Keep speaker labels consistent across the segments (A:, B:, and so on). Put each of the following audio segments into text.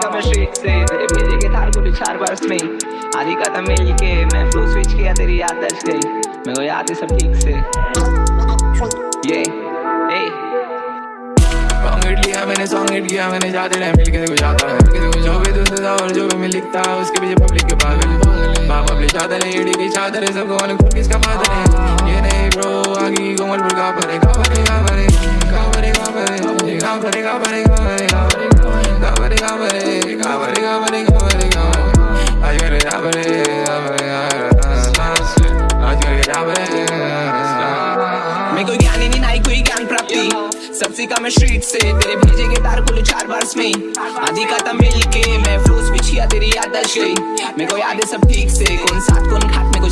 A: का मैं स्ट्रीट से तेरे भेजे के थार को चार बरस में आधी का मिल के मैं फ्लो स्विच किया तेरी याद दर्ज गई। मेरे को याद है सब ठीक से। ये ए
B: लिया मैंने सॉन्ग हिट किया मैंने जाते रहे मिल के देखो जाता है। मिल के देखो जो भी धुंध था और जो भी मैं लिखता है उसके पीछे पब्लिक के पागल। माँ पब्लिक चादर है एडी की चादर है सबको मालूम कौन किसका फादर है। ये नहीं ब्रो आगे कोमलपुर का भरे का भरे का भरे का भरे का भरे का भरे का भरे
A: मैं कोई ज्ञानी नहीं नाई कोई ज्ञान प्राप्ति। सबसे कम मैं स्ट्रीट से तेरे भेजे के तार कुल चार बार्स में। आधी का था मिल के मैं फ्लोस बिछिया तेरी याद दर्ज गई। मेरे को याद है सब ठीक से कौन साथ कौन खात का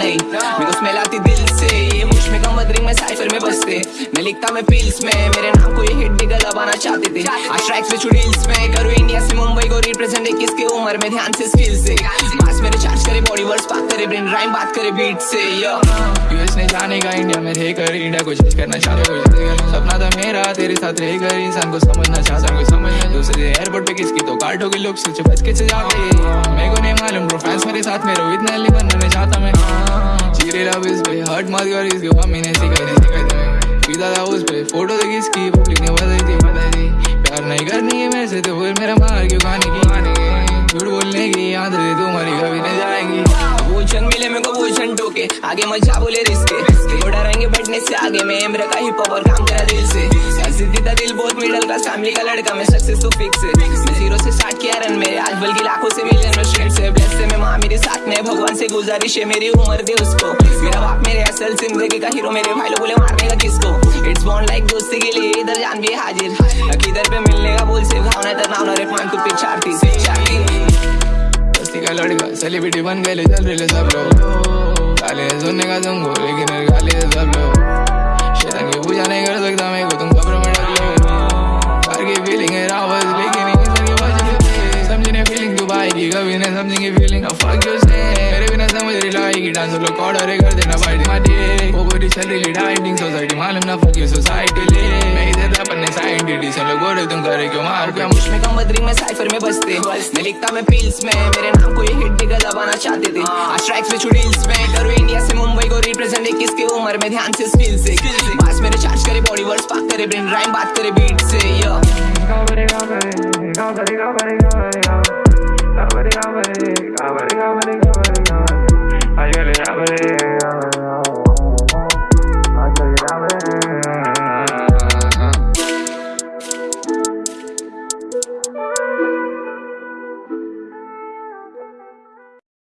A: नहीं। मेरे को स्मेल आती दिल से। ये मुझमें कम बदरिंग में साइफर में बसते मैं लिखता मैं पिल्स में। मेरे नाम को ये हिट डिगर दबाना चाहते थे। आज ट्रैक्स पे छुड़ील्स में। करूँ इंडिया से मुंबई को रिप्रेजेंट किसके उम्र में ध्यान से स्किल से। मास मेरे चार्ज करे बॉडी वर्ड्स बात करे ब्रेन राइम बात करे बीट से।
B: यूएस ने जाने का इंडिया में रहकर इंडिया को चेंज करना चाहते हो सपना था मेरा, तेरे साथ रहकर इंसान को समझना चाहता को समझना दूसरे एयरपोर्ट पे किसकी तो काटो के लोग सोचे बच के से जाते। मेरे को नहीं मालूम ब्रो फैंस मेरे साथ मेरे इतना बनना चाहता मैं। चीरे लव इस पे हर्ट मत कर इसके मम्मी ने सिखाई दी सिखाई था उस पे फ़ोटो देखी इसकी पब्लिक ने बताई थी बताई थी प्यार नहीं करनी है मेरे से तो फिर मेरा मार क्यों खाने
A: टोके आगे मज़ा बोले रिस्के। वो डरेंगे बैठने से आगे मैं। एमरे का हिप हॉप और काम करा दिल से। सिद्धि था दिल बहुत मिडल क्लास फैमिली का लड़का। मैं सक्सेस तो फिक्स है। मैं ज़ीरो से स्टार्ट किया रन मेरे आज बल्कि लाखों से मिलियन में स्ट्रीट से ब्लेस से मैं माँ मेरे साथ में। भगवान से गुजारिश है मेरी उम्र दे उसको। मेरा बाप मेरे असल ज़िंदगी का हीरो मेरे भाई लोग बोले मारने का किसको? इट्स बॉन्ड लाइक दोस्ती के लिए इधर जान भी हाजिर। किधर पे मिलने का बोल से भावना इधर नाम रे मान तू थी
B: दोस्ती का लड़का सेलिब्रिटी बन गए चल रहे सब लोग का तुमको लेकिन गाली सब लोग शैतान की पूजा नहीं कर सकता मैं को तुम खबर में डाल लो कार की फीलिंग है रावत लेकिन सर के बाजू समझने फीलिंग तू पाएगी कभी नहीं समझेंगे फीलिंग अब फक यू से मेरे बिना समझ रही लाएगी डांस लोग ऑर्डर कर देना पार्टी माटी वो पूरी चल रही डाइटिंग सोसाइटी मालूम ना फक यू सोसाइटी ले मैं लोग मार
A: में लिखता मैं पिल्स में मेरे नाम को ये हिट डिगर दबाना चाहते थे आज ट्रैक्स पे छुड़ील्स में करूँ उम्र में ध्यान से स्किल से मास मेरे चार्ज करे बॉडी वर्ड्स पाक करे ब्रेन राइम बात करे बीट से यो